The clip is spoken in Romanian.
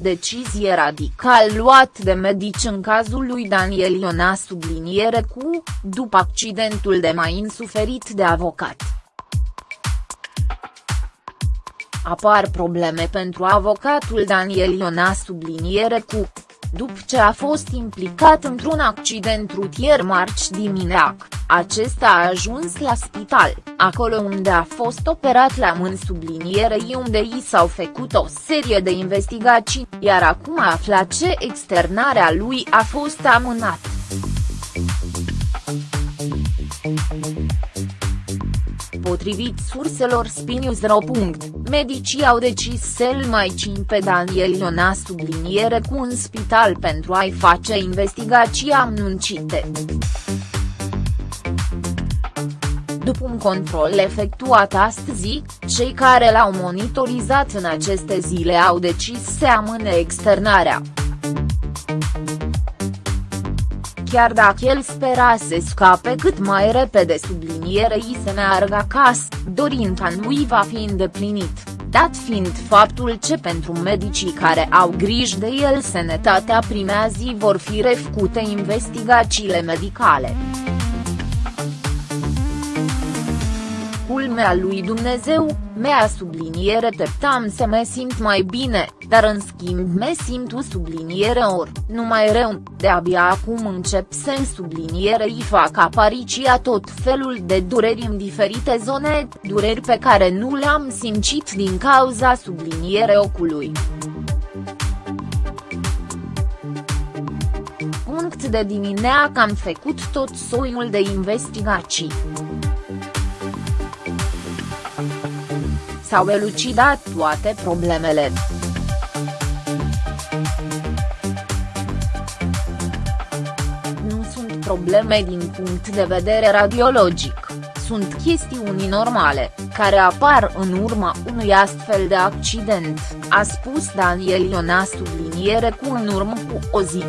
decizie radical luat de medici în cazul lui Daniel Iona subliniere cu, după accidentul de mai suferit de avocat. Apar probleme pentru avocatul Daniel Iona subliniere cu, după ce a fost implicat într-un accident rutier marți dimineac, acesta a ajuns la spital, acolo unde a fost operat la mâini sublinierei unde i s-au făcut o serie de investigații, iar acum a aflat ce externarea lui a fost amânat. Potrivit surselor Spinius.ro. Medicii au decis să-l mai cin pe Daniel Iona subliniere cu un spital pentru a-i face investigații anunțite. După un control efectuat astăzi, cei care l-au monitorizat în aceste zile au decis să amâne externarea chiar dacă el spera să scape cât mai repede sublinierei să meargă acasă, dorința lui va fi îndeplinit, dat fiind faptul ce pentru medicii care au grijă de el sănătatea primea zi vor fi refăcute investigațiile medicale. Culmea lui Dumnezeu, mea subliniere teptam să mă simt mai bine, dar în schimb mă simt o subliniere or, numai rău, de-abia acum încep să în subliniere îi fac apariția tot felul de dureri în diferite zone, dureri pe care nu le-am simțit din cauza subliniere ocului. Punct de dimineață am făcut tot soiul de investigații. S-au elucidat toate problemele. Nu sunt probleme din punct de vedere radiologic, sunt chestiuni normale, care apar în urma unui astfel de accident, a spus Daniel Iona subliniere cu în urmă cu o zi.